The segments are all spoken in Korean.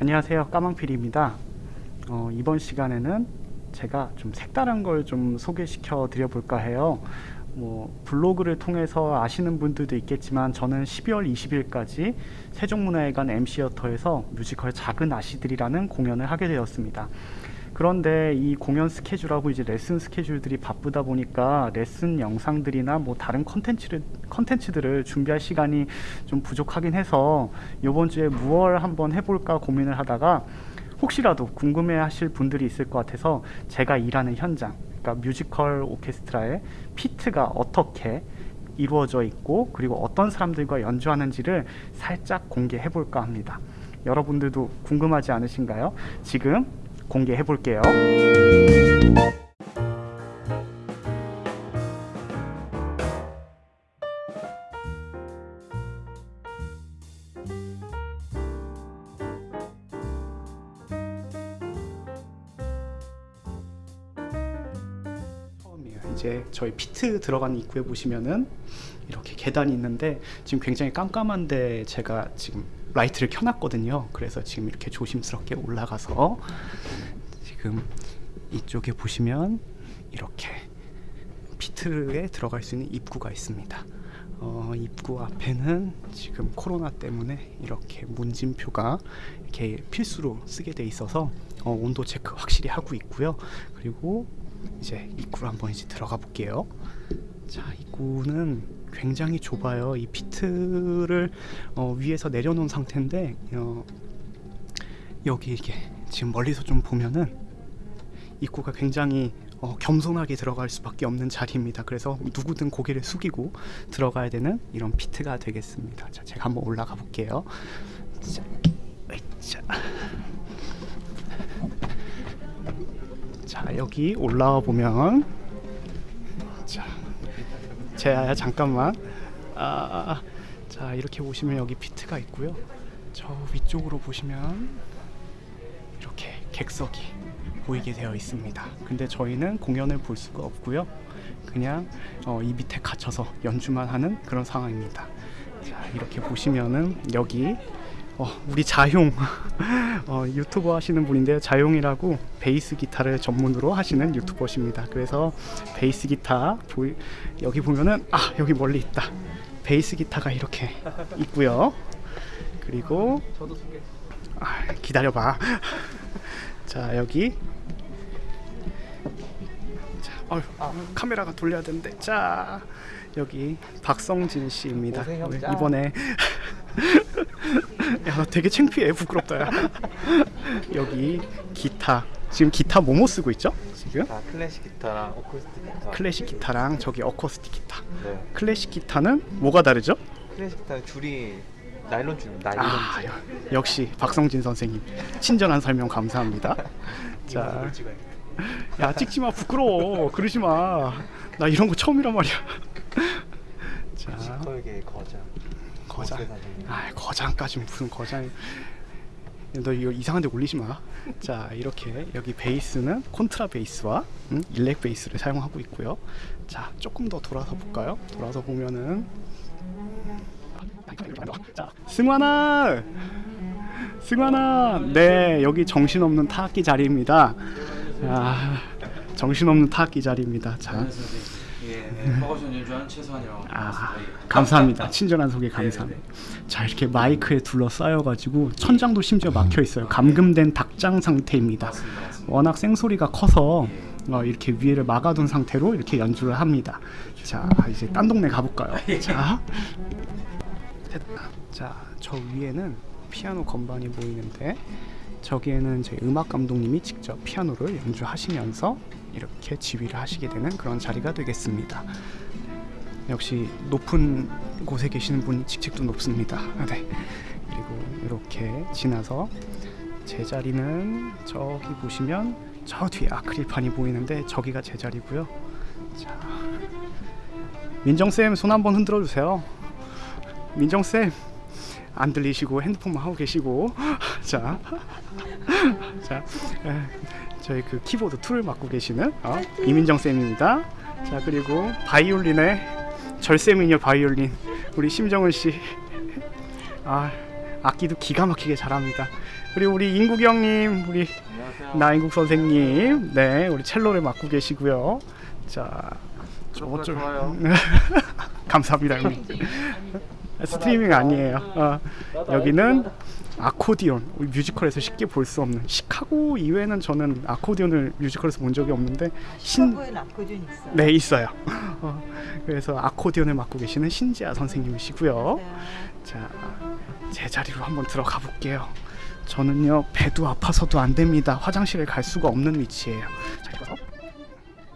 안녕하세요. 까망필입니다. 어, 이번 시간에는 제가 좀 색다른 걸 좀 소개시켜 드려 볼까 해요. 뭐 블로그를 통해서 아시는 분들도 있겠지만 저는 12월 20일까지 세종문화회관 M씨어터에서 뮤지컬 작은 아씨들이라는 공연을 하게 되었습니다 그런데 이 공연 스케줄하고 이제 레슨 스케줄들이 바쁘다 보니까 레슨 영상들이나 뭐 다른 컨텐츠를 컨텐츠들을 준비할 시간이 좀 부족하긴 해서 이번 주에 무얼 한번 해볼까 고민을 하다가 혹시라도 궁금해 하실 분들이 있을 것 같아서 제가 일하는 현장 그러니까 뮤지컬 오케스트라의 피트가 어떻게 이루어져 있고 그리고 어떤 사람들과 연주하는지를 살짝 공개해 볼까 합니다 여러분들도 궁금하지 않으신가요? 지금 공개해 볼게요. 이제 저희 피트 들어가는 입구에 보시면은 이렇게 계단이 있는데 지금 굉장히 깜깜한데 제가 지금 라이트를 켜놨거든요. 그래서 지금 이렇게 조심스럽게 올라가서 지금 이쪽에 보시면 이렇게 피트에 들어갈 수 있는 입구가 있습니다. 어, 입구 앞에는 지금 코로나 때문에 이렇게 문진표가 이렇게 필수로 쓰게 돼 있어서 어, 온도 체크 확실히 하고 있고요. 그리고 이제 입구로 한번 이제 들어가 볼게요. 자, 입구는 굉장히 좁아요. 이 피트를 어, 위에서 내려놓은 상태인데 어, 여기 이게 지금 멀리서 좀 보면은 입구가 굉장히 어, 겸손하게 들어갈 수밖에 없는 자리입니다. 그래서 누구든 고개를 숙이고 들어가야 되는 이런 피트가 되겠습니다. 자, 제가 한번 올라가 볼게요. 자, 으이차. 자, 여기 올라와 보면 자, 제야 잠깐만. 아, 자 이렇게 보시면 여기 피트가 있고요. 저 위쪽으로 보시면 이렇게 객석이 보이게 되어 있습니다. 근데 저희는 공연을 볼 수가 없고요. 그냥 어, 이 밑에 갇혀서 연주만 하는 그런 상황입니다. 자 이렇게 보시면은 여기 어, 우리 자용 어, 유튜버 하시는 분인데요. 자용이라고 베이스 기타를 전문으로 하시는 유튜버십니다. 그래서 베이스 기타 보이, 여기 보면은 아 여기 멀리 있다. 베이스 기타가 이렇게 있고요. 그리고 아, 기다려봐. 자 여기 자, 어휴, 카메라가 돌려야 되는데 자 여기 박성진 씨입니다. 고생합니다. 이번에 야, 나 되게 창피해. 부끄럽다. 야. 여기 기타. 지금 기타 뭐뭐 쓰고 있죠? 지금 자, 클래식 기타랑 어쿠스틱 기타. 클래식 기타랑 저기 어쿠스틱 기타. 네. 클래식 기타는 뭐가 다르죠? 클래식 기타 줄이 나일론 줄, 나일론 아, 줄. 여- 역시 박성진 선생님 친절한 설명 감사합니다. 자, 야 찍지 마 부끄러워. 그러지 마. 나 이런 거 처음이란 말이야. 자, 거장. 아, 거장까지 무슨 거장? 너 이거 이상한 데 올리지 마. 자, 이렇게 여기 베이스는 콘트라 베이스와 음, 일렉 베이스를 사용하고 있고요. 자, 조금 더 돌아서 볼까요? 돌아서 보면은 자, 승환아! 승환아! 네, 여기 정신없는 타악기 자리입니다. 아, 정신없는 타악기 자리입니다. 자, 예, 네. 연주하는 최소한이라고 아. 감사합니다. 친절한 소개 감사합니다. 자 이렇게 마이크에 둘러싸여가지고 천장도 심지어 막혀 있어요. 감금된 닭장 상태입니다. 맞습니다, 맞습니다. 워낙 생소리가 커서 어, 이렇게 위에를 막아둔 상태로 이렇게 연주를 합니다. 자 이제 딴 동네 가볼까요? 자, 됐다. 자, 저 위에는 피아노 건반이 보이는데 저기에는 저희 음악 감독님이 직접 피아노를 연주하시면서 이렇게 지휘를 하시게 되는 그런 자리가 되겠습니다. 역시 높은 곳에 계시는 분이 직책도 높습니다. 아, 네. 그리고 이렇게 지나서 제 자리는 저기 보시면 저 뒤에 아크릴판이 보이는데 저기가 제 자리고요. 자, 민정 쌤 손 한번 흔들어 주세요. 민정 쌤. 안 들리시고 핸드폰만 하고 계시고 자, 자, 에, 저희 그 키보드 two를 맡고 계시는 어, 이민정 쌤입니다. 자 그리고 바이올린의 절세미녀 바이올린 우리 심정은 씨. 아 악기도 기가 막히게 잘합니다. 그리고 우리 인국 형님, 우리 안녕하세요. 나인국 선생님, 네, 우리 첼로를 맡고 계시고요. 자, 어쩔- 좋아요. 감사합니다, 형님. 스트리밍 아니에요. 어, 여기는 아코디언. 우리 뮤지컬에서 쉽게 볼 수 없는 시카고 이외에는 저는 아코디언을 뮤지컬에서 본 적이 없는데 신 시카고에 남고준 있어요. 네 있어요. 어, 그래서 아코디언을 맡고 계시는 신지아 선생님이시고요. 자, 제 자리로 한번 들어가 볼게요. 저는요 배도 아파서도 안 됩니다. 화장실을 갈 수가 없는 위치예요. 자, 이거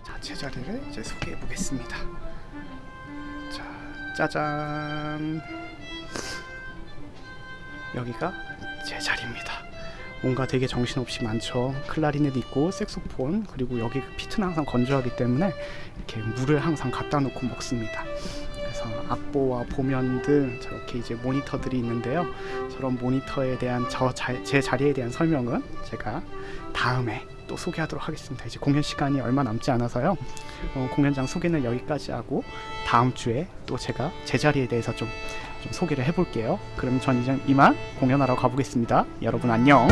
자, 제 자리를 이제 소개해 보겠습니다. 자, 짜잔. 여기가 제 자리입니다. 뭔가 되게 정신없이 많죠. 클라리넷 있고 색소폰 그리고 여기 피트는 항상 건조하기 때문에 이렇게 물을 항상 갖다 놓고 먹습니다. 그래서 악보와 보면 등 저렇게 이제 모니터들이 있는데요. 저런 모니터에 대한 저 제 자리에 대한 설명은 제가 다음에 또 소개하도록 하겠습니다. 이제 공연 시간이 얼마 남지 않아서요. 어, 공연장 소개는 여기까지 하고 다음 주에 또 제가 제 자리에 대해서 좀, 좀 소개를 해볼게요. 그럼 전 이제 이만 공연하러 가보겠습니다. 여러분 안녕.